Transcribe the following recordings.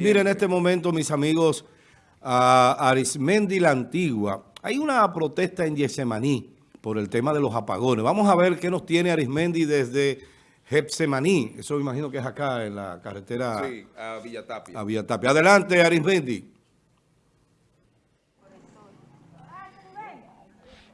En este momento, mis amigos, a Arismendi la Antigua, hay una protesta en Yesemaní por el tema de los apagones. Vamos a ver qué nos tiene Arismendi desde Getsemaní. Eso me imagino que es acá en la carretera Sí, a Villatapia. a Villatapia. Adelante, Arismendi.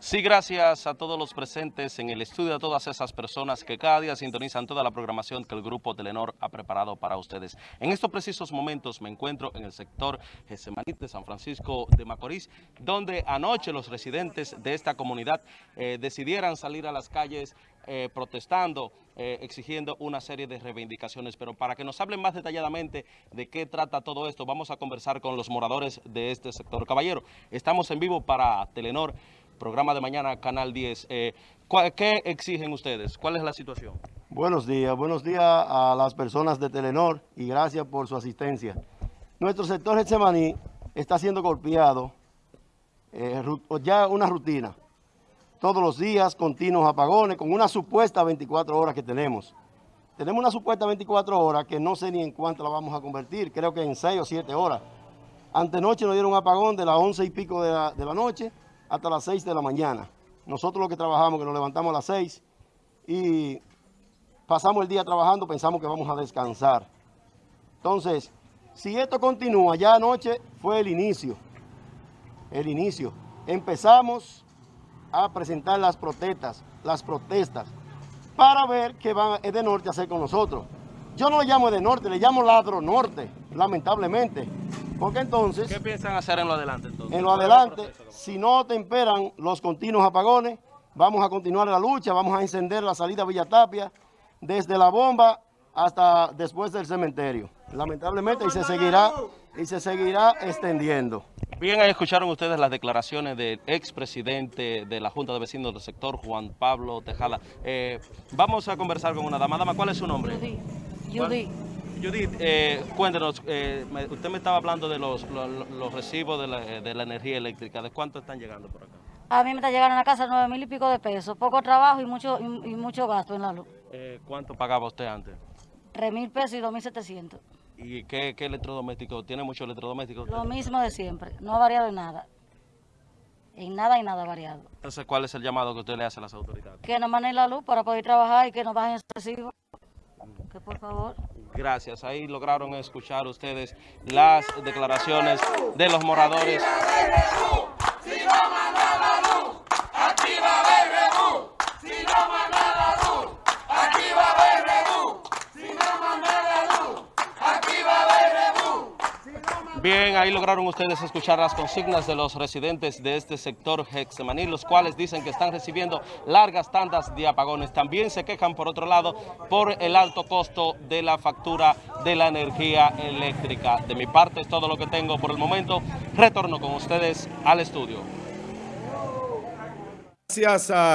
Sí, gracias a todos los presentes en el estudio, a todas esas personas que cada día sintonizan toda la programación que el Grupo Telenor ha preparado para ustedes. En estos precisos momentos me encuentro en el sector Getsemaní de San Francisco de Macorís, donde anoche los residentes de esta comunidad eh, decidieran salir a las calles eh, protestando, eh, exigiendo una serie de reivindicaciones. Pero para que nos hablen más detalladamente de qué trata todo esto, vamos a conversar con los moradores de este sector. Caballero, estamos en vivo para Telenor, programa de mañana, Canal 10. Eh, ¿cuál- ¿Qué exigen ustedes? ¿Cuál es la situación? Buenos días, buenos días a las personas de Telenor y gracias por su asistencia. Nuestro sector Getsemaní está siendo golpeado, eh, ya una rutina. Todos los días, continuos apagones, con una supuesta 24 horas que tenemos. Tenemos una supuesta 24 horas que no sé ni en cuánto la vamos a convertir, creo que en 6 o 7 horas. Antenoche nos dieron un apagón de las 11 y pico de la, de la noche hasta las 6 de la mañana. Nosotros los que trabajamos, que nos levantamos a las 6 y pasamos el día trabajando, pensamos que vamos a descansar. Entonces, si esto continúa, ya anoche fue el inicio, el inicio. Empezamos a presentar las protestas, las protestas, para ver qué van de norte a hacer con nosotros. Yo no le llamo de norte, le llamo ladro norte, lamentablemente. Porque entonces... ¿Qué piensan hacer en lo adelante entonces? En lo adelante, si no temperan los continuos apagones, vamos a continuar la lucha, vamos a encender la salida a Villatapia desde la bomba hasta después del cementerio. Lamentablemente y se seguirá y se seguirá extendiendo. Bien, ahí escucharon ustedes las declaraciones del expresidente de la Junta de Vecinos del sector, Juan Pablo Tejada. Eh, vamos a conversar con una dama. Dama, ¿cuál es su nombre? Judy. Judy. Judith, eh, cuéntenos, eh, usted me estaba hablando de los, los, los recibos de la, de la energía eléctrica. ¿De cuánto están llegando por acá? A mí me está llegando a la casa nueve mil y pico de pesos. Poco trabajo y mucho y, y mucho gasto en la luz. Eh, ¿Cuánto pagaba usted antes? Tres mil pesos y dos mil setecientos. ¿Y qué, qué electrodoméstico? ¿Tiene mucho electrodoméstico? usted? Lo mismo de siempre. No ha variado en nada. En nada y nada ha variado. Entonces, ¿cuál es el llamado que usted le hace a las autoridades? Que nos manejen la luz para poder trabajar y que nos bajen el recibo. Que por favor. Gracias. Ahí lograron escuchar ustedes las declaraciones de los moradores. Bien, ahí lograron ustedes escuchar las consignas de los residentes de este sector Hexemaní, los cuales dicen que están recibiendo largas tandas de apagones. También se quejan, por otro lado, por el alto costo de la factura de la energía eléctrica. De mi parte es todo lo que tengo por el momento. Retorno con ustedes al estudio. Gracias a...